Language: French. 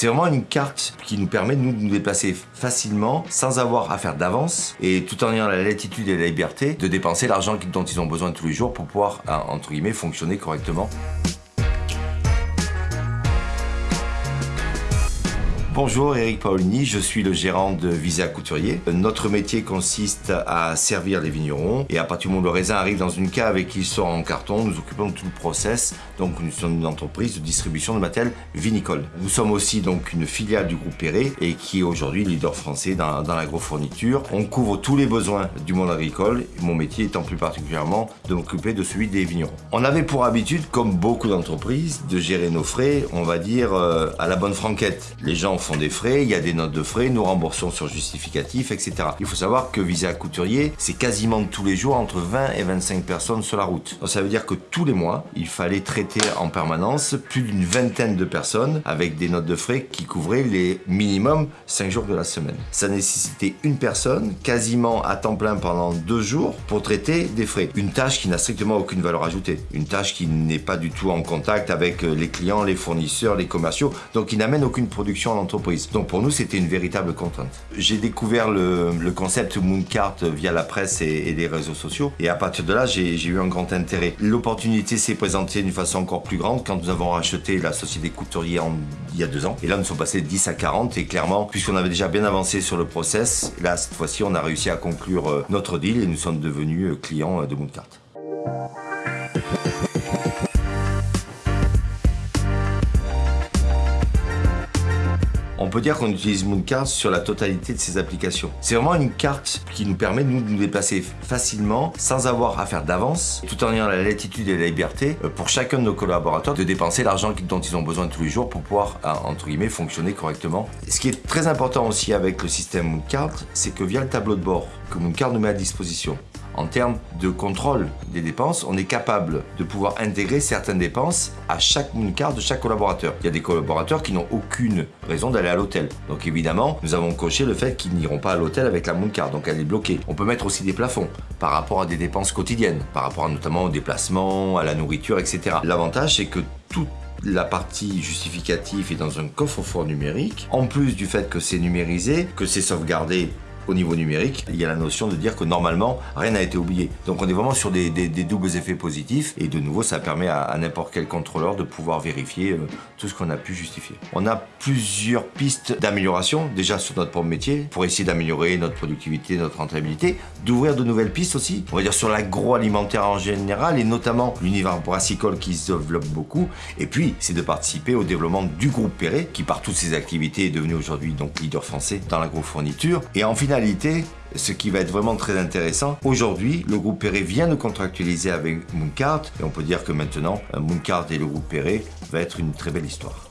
C'est vraiment une carte qui nous permet de nous, déplacer facilement sans avoir à faire d'avance et tout en ayant la latitude et la liberté de dépenser l'argent dont ils ont besoin tous les jours pour pouvoir, entre guillemets, fonctionner correctement. Bonjour, Eric Paolini, je suis le gérant de Visa Couturier. Notre métier consiste à servir les vignerons et à partir du moment où le raisin arrive dans une cave et qu'il sort en carton, nous occupons tout le process. Donc nous sommes une entreprise de distribution de matériel vinicole. Nous sommes aussi donc une filiale du groupe Perret et qui est aujourd'hui leader français dans, dans l'agrofourniture. On couvre tous les besoins du monde agricole, mon métier étant plus particulièrement de m'occuper de celui des vignerons. On avait pour habitude, comme beaucoup d'entreprises, de gérer nos frais, on va dire, euh, à la bonne franquette. Les gens font des frais, il y a des notes de frais, nous remboursons sur justificatif, etc. Il faut savoir que Visa Couturier, c'est quasiment tous les jours entre 20 et 25 personnes sur la route. Donc ça veut dire que tous les mois, il fallait traiter en permanence plus d'une vingtaine de personnes avec des notes de frais qui couvraient les minimum 5 jours de la semaine. Ça nécessitait une personne quasiment à temps plein pendant deux jours pour traiter des frais. Une tâche qui n'a strictement aucune valeur ajoutée. Une tâche qui n'est pas du tout en contact avec les clients, les fournisseurs, les commerciaux, donc qui n'amène aucune production à l'entreprise donc pour nous, c'était une véritable contrainte. J'ai découvert le, concept Mooncart via la presse et, les réseaux sociaux. Et à partir de là, j'ai eu un grand intérêt. L'opportunité s'est présentée d'une façon encore plus grande quand nous avons racheté la société Couturier il y a deux ans. Et là, nous sommes passés de 10 à 40. Et clairement, puisqu'on avait déjà bien avancé sur le process, là, cette fois-ci, on a réussi à conclure euh, notre deal et nous sommes devenus euh, clients euh, de Mooncart. On peut dire qu'on utilise Mooncart sur la totalité de ses applications. C'est vraiment une carte qui nous permet de nous déplacer facilement sans avoir à faire d'avance, tout en ayant la latitude et la liberté euh, pour chacun de nos collaborateurs de dépenser l'argent dont ils ont besoin tous les jours pour pouvoir, euh, entre guillemets, fonctionner correctement. Ce qui est très important aussi avec le système Mooncart, c'est que via le tableau de bord que Mooncart nous met à disposition, en termes de contrôle des dépenses, on est capable de pouvoir intégrer certaines dépenses à chaque carte de chaque collaborateur. Il y a des collaborateurs qui n'ont aucune raison d'aller à l'hôtel. Donc évidemment, nous avons coché le fait qu'ils n'iront pas à l'hôtel avec la carte, donc elle est bloquée. On peut mettre aussi des plafonds par rapport à des dépenses quotidiennes, par rapport notamment aux déplacements, à la nourriture, etc. L'avantage, c'est que toute la partie justificative est dans un coffre-fort numérique. En plus du fait que c'est numérisé, que c'est sauvegardé au niveau numérique, il y a la notion de dire que normalement, rien n'a été oublié. Donc on est vraiment sur des, doubles effets positifs et de nouveau, ça permet à, n'importe quel contrôleur de pouvoir vérifier euh, tout ce qu'on a pu justifier. On a plusieurs pistes d'amélioration déjà sur notre propre métier pour essayer d'améliorer notre productivité, notre rentabilité, d'ouvrir de nouvelles pistes aussi, on va dire sur l'agroalimentaire en général et notamment l'univers brassicole qui se développe beaucoup. Et puis, c'est de participer au développement du groupe Perret qui par toutes ses activités est devenu aujourd'hui donc leader français dans l'agrofourniture. Et en ce qui va être vraiment très intéressant, aujourd'hui, le groupe Perret vient de contractualiser avec Mooncart et on peut dire que maintenant, Mooncart et le groupe Perret va être une très belle histoire.